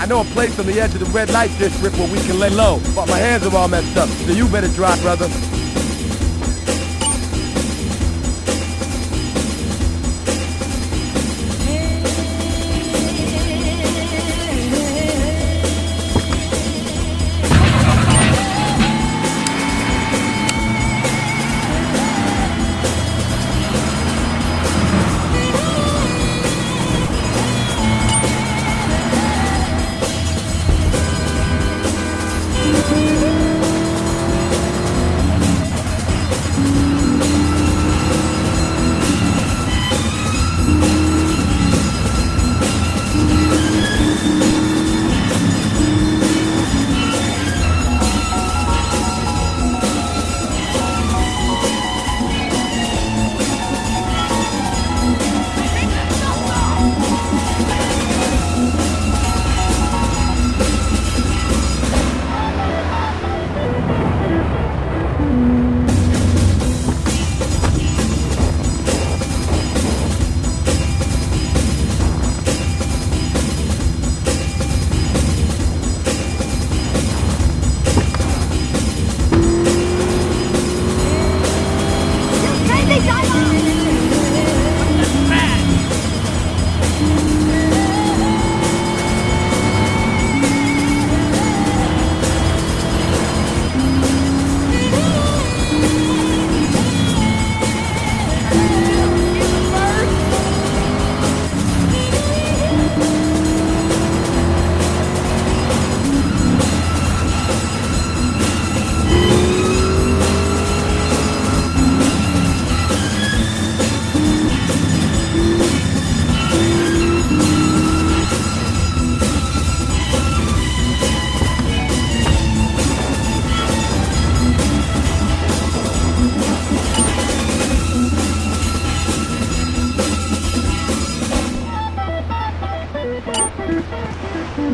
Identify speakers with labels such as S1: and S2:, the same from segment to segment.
S1: I know a place on the edge of the red light district where we can lay low, but my hands are all messed up, so you better drive, brother.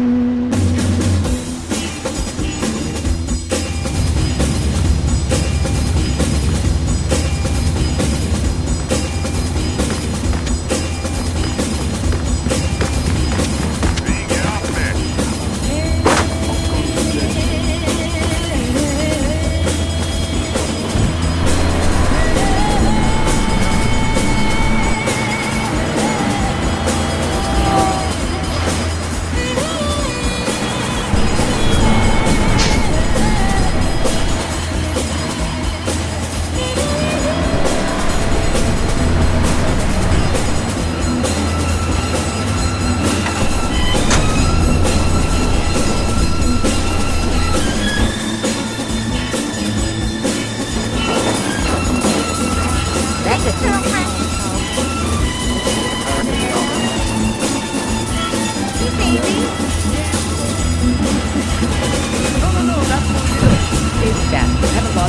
S2: you.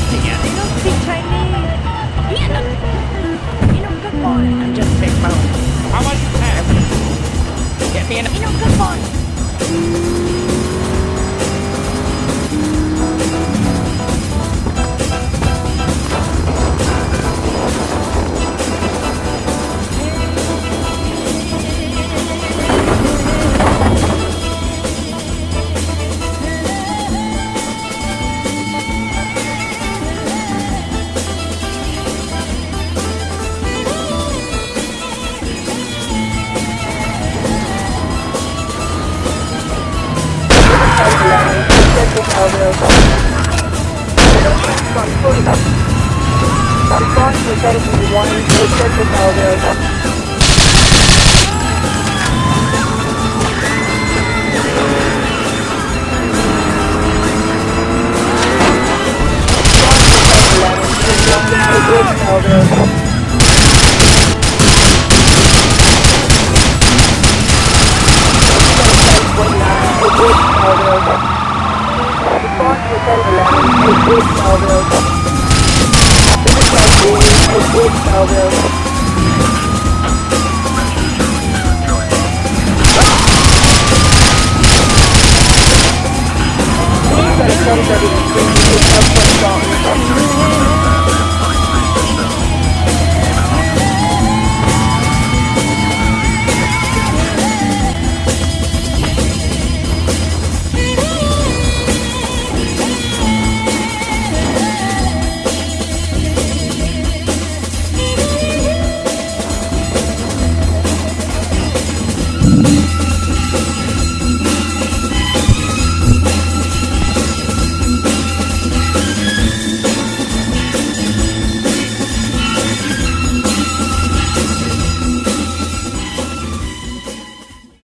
S3: Yeah, they don't
S2: speak Chinese. Yeah, no. You know, good boy. I'm just
S3: big bone. How about you, Pat? Get me. You
S2: know, good boy.
S4: Try to one, restricted now there. elbow. That comes everything.